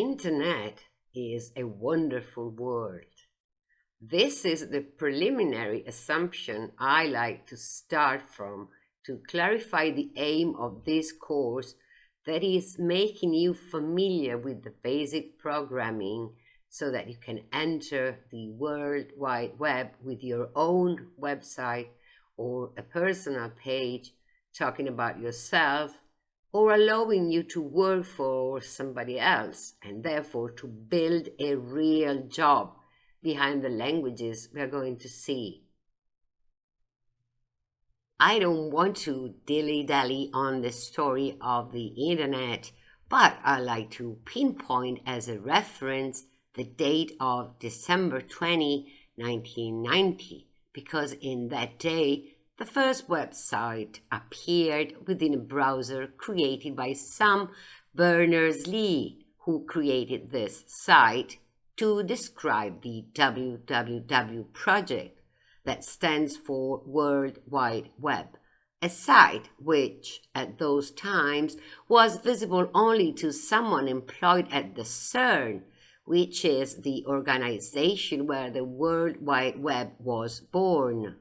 internet is a wonderful world. This is the preliminary assumption I like to start from to clarify the aim of this course that is making you familiar with the basic programming so that you can enter the World Wide Web with your own website or a personal page talking about yourself or allowing you to work for somebody else and therefore to build a real job behind the languages we're going to see. I don't want to dilly-dally on the story of the internet, but I like to pinpoint as a reference the date of December 20, 1990, because in that day the first website appeared within a browser created by Sam Berners-Lee, who created this site to describe the WWW project that stands for World Wide Web, a site which, at those times, was visible only to someone employed at the CERN, which is the organization where the World Wide Web was born.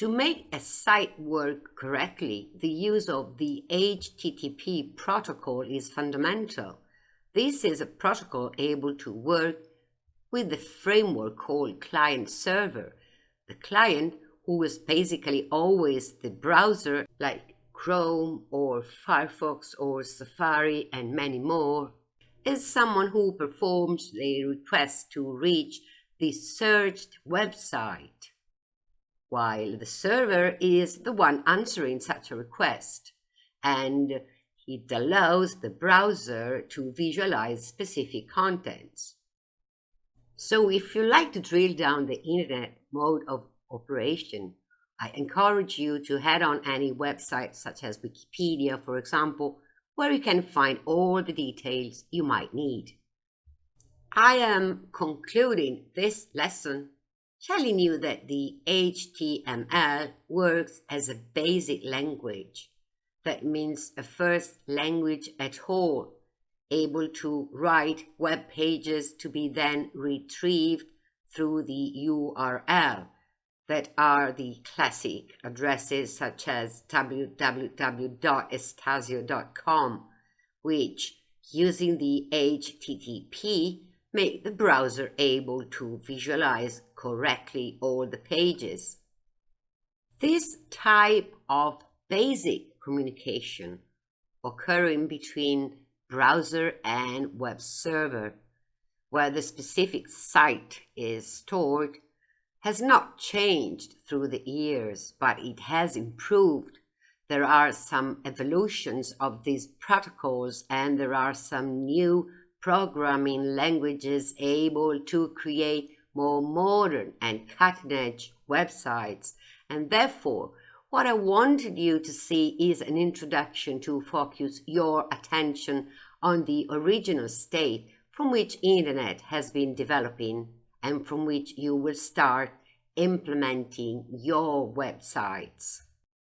To make a site work correctly, the use of the HTTP protocol is fundamental. This is a protocol able to work with the framework called client-server. The client, who is basically always the browser like Chrome or Firefox or Safari and many more, is someone who performs the request to reach the searched website, while the server is the one answering such a request, and it allows the browser to visualize specific contents. So if you like to drill down the internet mode of operation, I encourage you to head on any website such as Wikipedia, for example, where you can find all the details you might need. I am concluding this lesson telling you that the HTML works as a basic language. That means a first language at all, able to write web pages to be then retrieved through the URL that are the classic addresses such as www.estasio.com, which, using the HTTP, make the browser able to visualize correctly all the pages. This type of basic communication occurring between browser and web server, where the specific site is stored has not changed through the years, but it has improved. There are some evolutions of these protocols and there are some new programming languages able to create more modern and cutting-edge websites. And therefore, what I wanted you to see is an introduction to focus your attention on the original state from which internet has been developing and from which you will start implementing your websites.